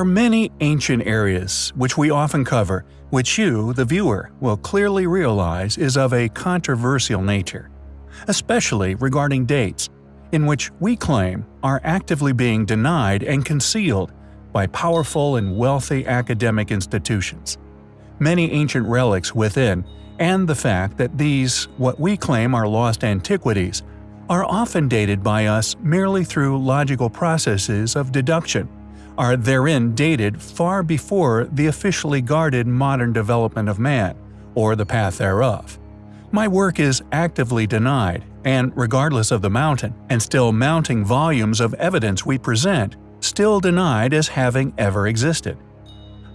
are many ancient areas which we often cover, which you, the viewer, will clearly realize is of a controversial nature, especially regarding dates, in which we claim are actively being denied and concealed by powerful and wealthy academic institutions. Many ancient relics within, and the fact that these, what we claim are lost antiquities, are often dated by us merely through logical processes of deduction, are therein dated far before the officially guarded modern development of man, or the path thereof. My work is actively denied, and regardless of the mountain and still mounting volumes of evidence we present, still denied as having ever existed.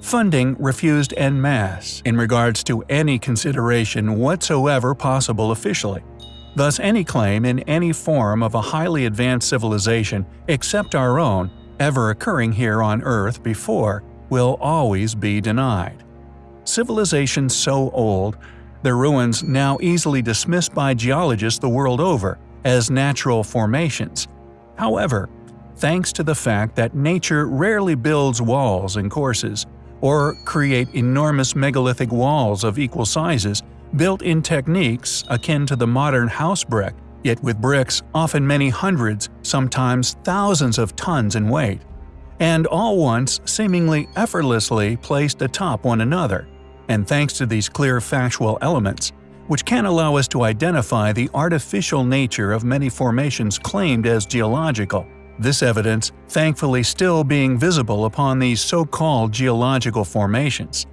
Funding refused en masse in regards to any consideration whatsoever possible officially. Thus any claim in any form of a highly advanced civilization except our own ever occurring here on Earth before will always be denied. Civilizations so old, their ruins now easily dismissed by geologists the world over as natural formations. However, thanks to the fact that nature rarely builds walls and courses, or create enormous megalithic walls of equal sizes, built in techniques akin to the modern house brick, yet with bricks often many hundreds, sometimes thousands of tons in weight, and all once seemingly effortlessly placed atop one another, and thanks to these clear factual elements, which can allow us to identify the artificial nature of many formations claimed as geological, this evidence thankfully still being visible upon these so-called geological formations.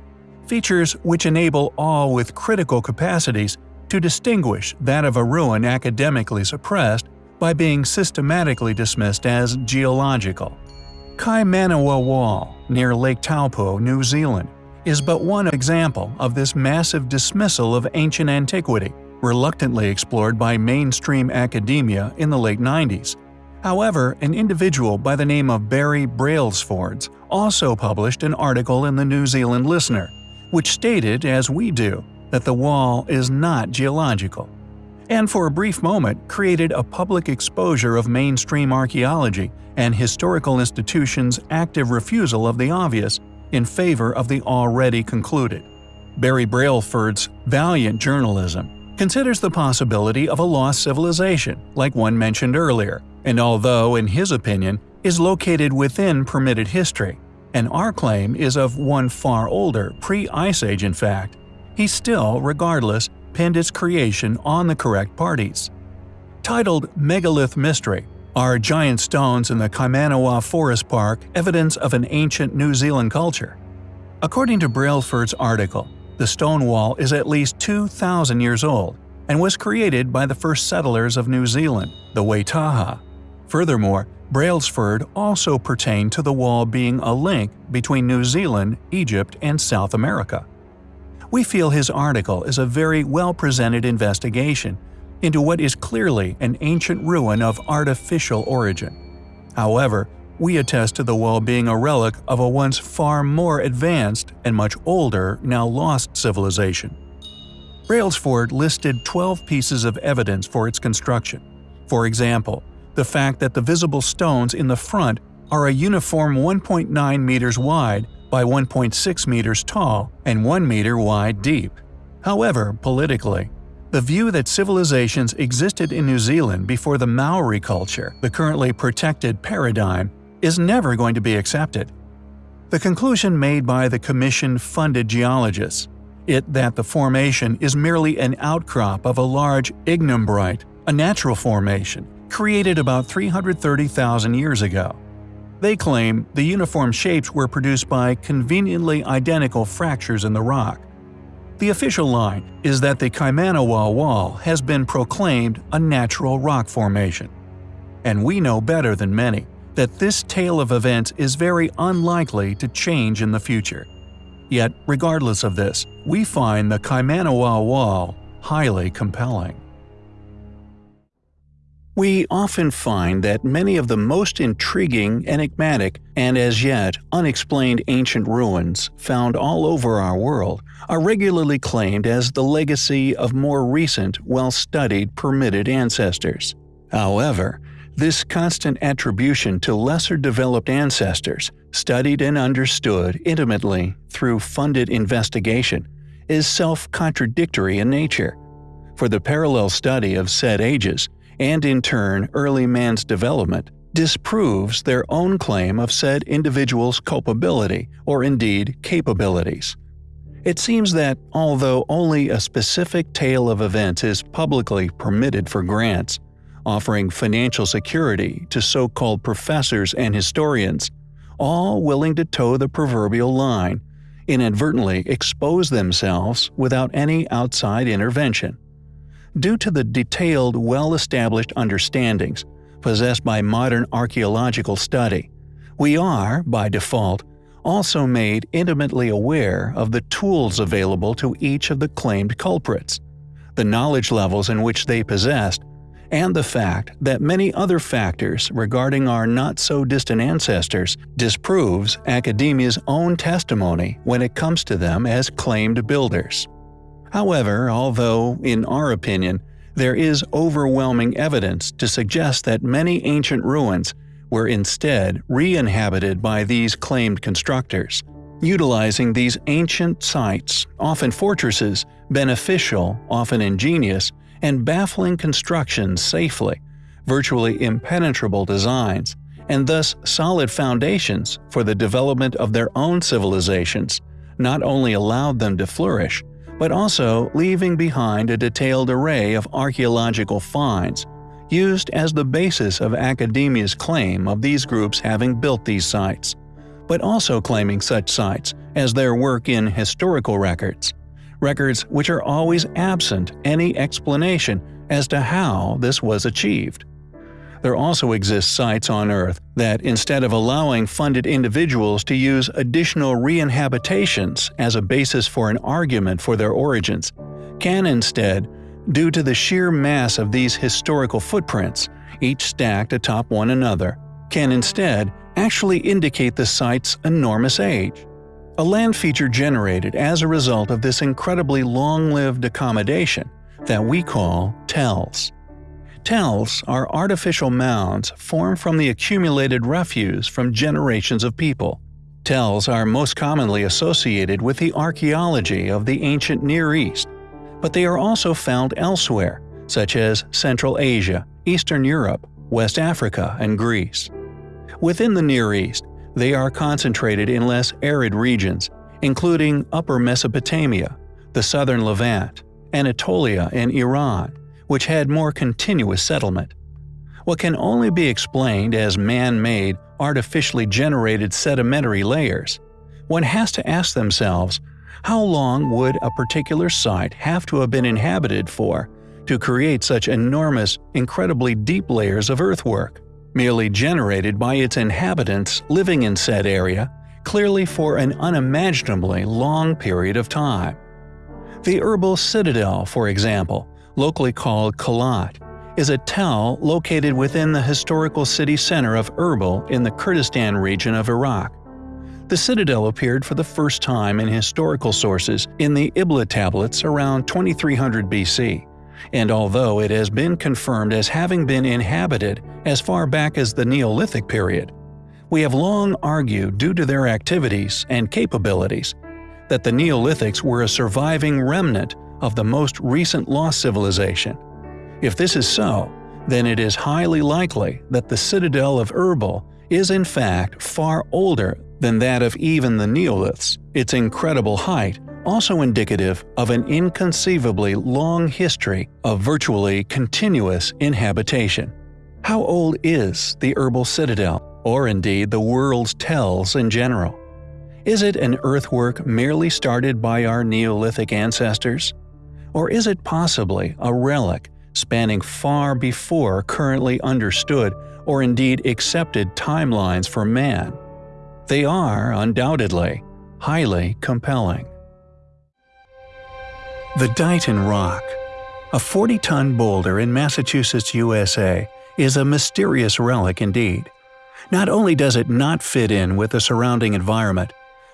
Features which enable all with critical capacities to distinguish that of a ruin academically suppressed by being systematically dismissed as geological. Kaimanawa Wall, near Lake Taupo, New Zealand, is but one example of this massive dismissal of ancient antiquity, reluctantly explored by mainstream academia in the late 90s. However, an individual by the name of Barry Brailsford also published an article in the New Zealand Listener, which stated, as we do, that the wall is not geological, and for a brief moment created a public exposure of mainstream archaeology and historical institutions' active refusal of the obvious in favor of the already concluded. Barry Brailsford's valiant journalism considers the possibility of a lost civilization, like one mentioned earlier, and although, in his opinion, is located within permitted history, and our claim is of one far older, pre-Ice Age in fact, he still, regardless, pinned its creation on the correct parties. Titled Megalith Mystery, are giant stones in the Kaimanawa Forest Park evidence of an ancient New Zealand culture? According to Brailsford's article, the stone wall is at least 2,000 years old and was created by the first settlers of New Zealand, the Waitaha. Furthermore, Brailsford also pertained to the wall being a link between New Zealand, Egypt, and South America. We feel his article is a very well-presented investigation into what is clearly an ancient ruin of artificial origin. However, we attest to the wall being a relic of a once far more advanced and much older, now lost civilization. Brailsford listed 12 pieces of evidence for its construction. For example, the fact that the visible stones in the front are a uniform 1.9 meters wide by 1.6 meters tall and 1 meter wide deep. However, politically, the view that civilizations existed in New Zealand before the Maori culture, the currently protected paradigm, is never going to be accepted. The conclusion made by the commission-funded geologists, it that the formation is merely an outcrop of a large ignimbrite, a natural formation, created about 330,000 years ago. They claim the uniform shapes were produced by conveniently identical fractures in the rock. The official line is that the Kaimanawa Wall has been proclaimed a natural rock formation. And we know better than many that this tale of events is very unlikely to change in the future. Yet, regardless of this, we find the Kaimanawa Wall highly compelling. We often find that many of the most intriguing, enigmatic, and as yet unexplained ancient ruins found all over our world are regularly claimed as the legacy of more recent, well-studied, permitted ancestors. However, This constant attribution to lesser developed ancestors, studied and understood intimately through funded investigation, is self contradictory in nature. For the parallel study of said ages, and in turn early man's development, disproves their own claim of said individual's culpability or indeed capabilities. It seems that, although only a specific tale of events is publicly permitted for grants, offering financial security to so called professors and historians, all willing to toe the proverbial line, inadvertently expose themselves without any outside intervention. Due to the detailed, well established understandings possessed by modern archaeological study, we are, by default, also made intimately aware of the tools available to each of the claimed culprits, the knowledge levels in which they possessed, and the fact that many other factors regarding our not-so-distant ancestors disproves academia's own testimony when it comes to them as claimed builders. However, although, in our opinion, there is overwhelming evidence to suggest that many ancient ruins were instead re-inhabited by these claimed constructors, utilizing these ancient sites, often fortresses, beneficial, often ingenious, and baffling constructions safely, virtually impenetrable designs, and thus solid foundations for the development of their own civilizations, not only allowed them to flourish, but also leaving behind a detailed array of archaeological finds, used as the basis of academia's claim of these groups having built these sites, but also claiming such sites as their work in historical records records which are always absent any explanation as to how this was achieved. There also exist sites on Earth that, instead of allowing funded individuals to use additional re-inhabitations as a basis for an argument for their origins, can instead, due to the sheer mass of these historical footprints, each stacked atop one another, can instead actually indicate the site's enormous age. A land feature generated as a result of this incredibly long-lived accommodation that we call tells. Tells are artificial mounds formed from the accumulated refuse from generations of people. Tells are most commonly associated with the archaeology of the ancient Near East, but they are also found elsewhere, such as Central Asia, Eastern Europe, West Africa, and Greece. Within the Near East, they are concentrated in less arid regions, including Upper Mesopotamia, the southern Levant, Anatolia, and Iran, which had more continuous settlement. What can only be explained as man-made, artificially generated sedimentary layers, one has to ask themselves how long would a particular site have to have been inhabited for to create such enormous, incredibly deep layers of earthwork? merely generated by its inhabitants living in said area, clearly for an unimaginably long period of time. The Erbil Citadel, for example, locally called Kalat, is a tell located within the historical city center of Erbil in the Kurdistan region of Iraq. The citadel appeared for the first time in historical sources in the Ebla tablets around 2300 BC and although it has been confirmed as having been inhabited as far back as the Neolithic period, we have long argued due to their activities and capabilities that the Neolithics were a surviving remnant of the most recent lost civilization. If this is so, then it is highly likely that the citadel of Erbil is in fact far older than that of even the Neoliths. Its incredible height also indicative of an inconceivably long history of virtually continuous inhabitation. How old is the Erbil Citadel, or indeed the world's tells in general? Is it an earthwork merely started by our Neolithic ancestors? Or is it possibly a relic spanning far before currently understood or indeed accepted timelines for man? They are, undoubtedly, highly compelling. The Dighton Rock, a 40-ton boulder in Massachusetts, USA, is a mysterious relic indeed. Not only does it not fit in with the surrounding environment,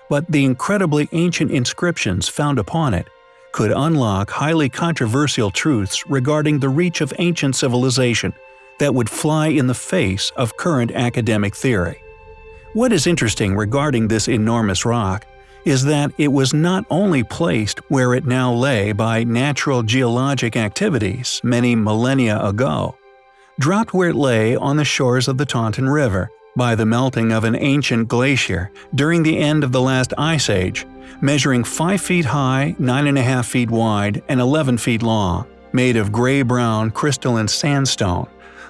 but the incredibly ancient inscriptions found upon it could unlock highly controversial truths regarding the reach of ancient civilization, that would fly in the face of current academic theory. What is interesting regarding this enormous rock is that it was not only placed where it now lay by natural geologic activities many millennia ago, dropped where it lay on the shores of the Taunton River by the melting of an ancient glacier during the end of the last ice age, measuring 5 feet high, 9.5 feet wide, and 11 feet long, made of gray-brown crystalline sandstone.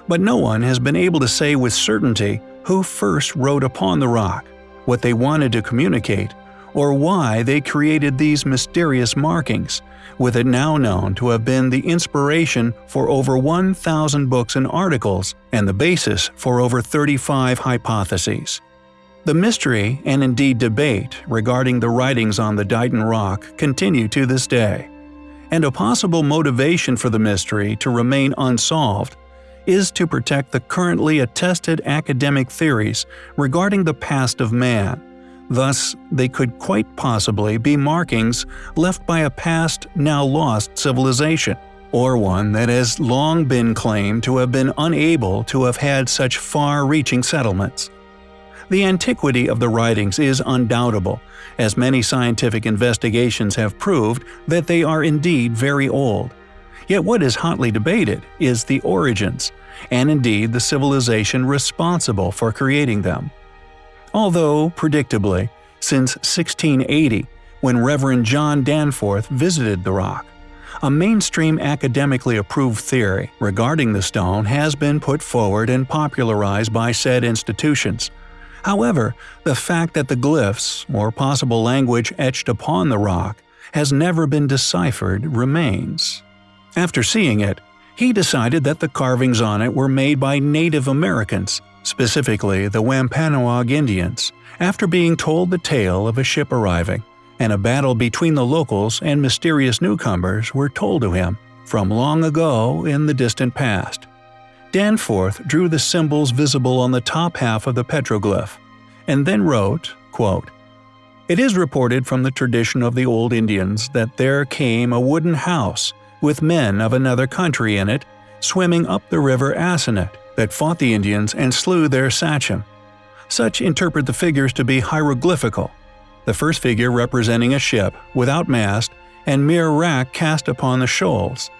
But no one has been able to say with certainty who first wrote upon the rock, what they wanted to communicate, or why they created these mysterious markings, with it now known to have been the inspiration for over 1,000 books and articles and the basis for over 35 hypotheses. The mystery and indeed debate regarding the writings on the Dighton Rock continue to this day. And a possible motivation for the mystery to remain unsolved is to protect the currently attested academic theories regarding the past of man, Thus, they could quite possibly be markings left by a past, now lost civilization, or one that has long been claimed to have been unable to have had such far-reaching settlements. The antiquity of the writings is undoubtable, as many scientific investigations have proved that they are indeed very old. Yet what is hotly debated is the origins, and indeed the civilization responsible for creating them. Although, predictably, since 1680, when Reverend John Danforth visited the rock, a mainstream academically approved theory regarding the stone has been put forward and popularized by said institutions. However, the fact that the glyphs, or possible language etched upon the rock, has never been deciphered remains. After seeing it, he decided that the carvings on it were made by Native Americans, specifically the Wampanoag Indians, after being told the tale of a ship arriving, and a battle between the locals and mysterious newcomers were told to him from long ago in the distant past. Danforth drew the symbols visible on the top half of the petroglyph, and then wrote, quote, It is reported from the tradition of the old Indians that there came a wooden house with men of another country in it, swimming up the river Assonet, that fought the Indians and slew their sachem. Such interpret the figures to be hieroglyphical, the first figure representing a ship without mast and mere wrack cast upon the shoals,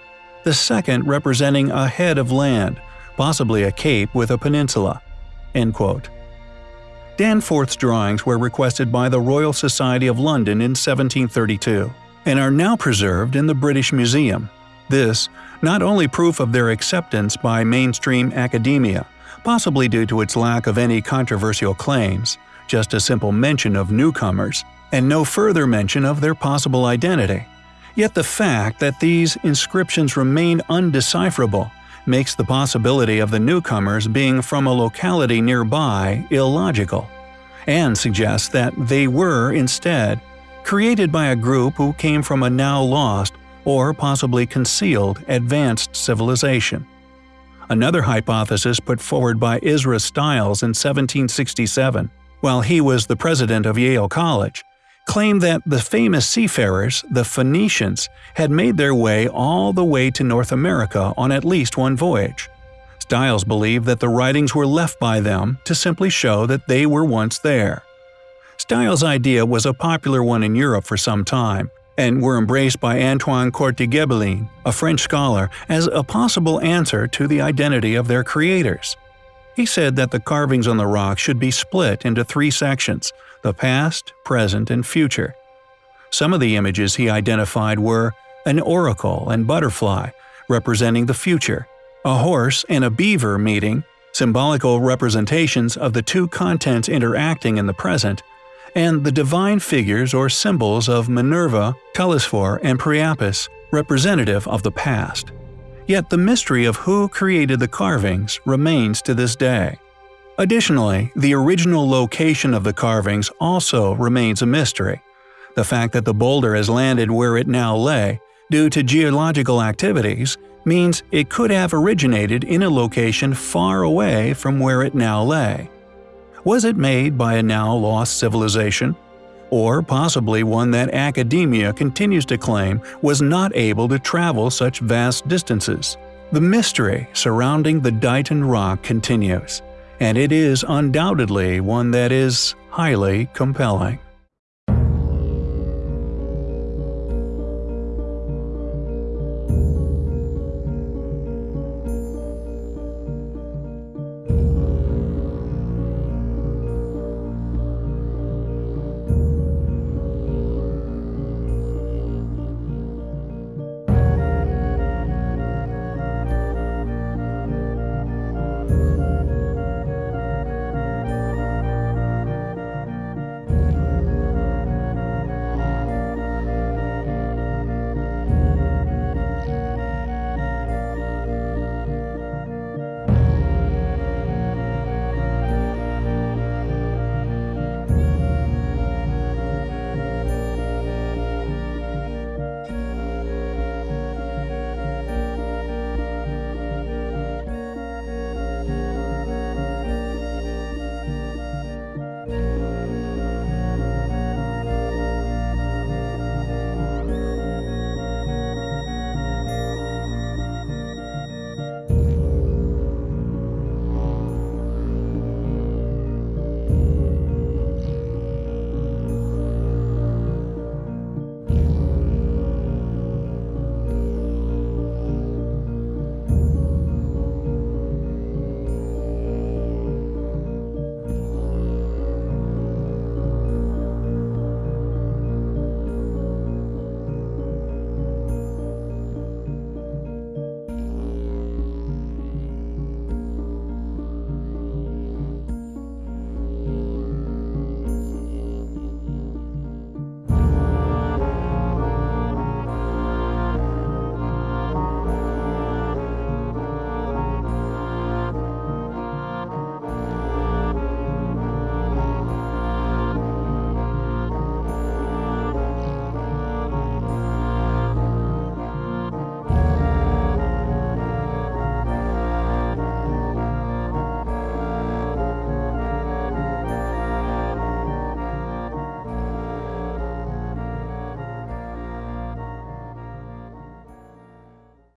the second representing a head of land, possibly a cape with a peninsula." Danforth's drawings were requested by the Royal Society of London in 1732, and are now preserved in the British Museum. This, not only proof of their acceptance by mainstream academia, possibly due to its lack of any controversial claims, just a simple mention of newcomers, and no further mention of their possible identity. Yet the fact that these inscriptions remain undecipherable makes the possibility of the newcomers being from a locality nearby illogical, and suggests that they were, instead, created by a group who came from a now lost or possibly concealed advanced civilization. Another hypothesis put forward by Ezra Stiles in 1767, while he was the president of Yale College, claimed that the famous seafarers, the Phoenicians, had made their way all the way to North America on at least one voyage. Stiles believed that the writings were left by them to simply show that they were once there. Stiles' idea was a popular one in Europe for some time, and were embraced by Antoine Court de Gébelin, a French scholar, as a possible answer to the identity of their creators. He said that the carvings on the rock should be split into three sections – the past, present, and future. Some of the images he identified were an oracle and butterfly, representing the future, a horse and a beaver meeting, symbolical representations of the two contents interacting in the present, and the divine figures or symbols of Minerva, Telesphore, and Priapus, representative of the past. Yet the mystery of who created the carvings remains to this day. Additionally, the original location of the carvings also remains a mystery. The fact that the boulder has landed where it now lay, due to geological activities, means it could have originated in a location far away from where it now lay. Was it made by a now lost civilization? Or possibly one that academia continues to claim was not able to travel such vast distances? The mystery surrounding the Dighton Rock continues, and it is undoubtedly one that is highly compelling.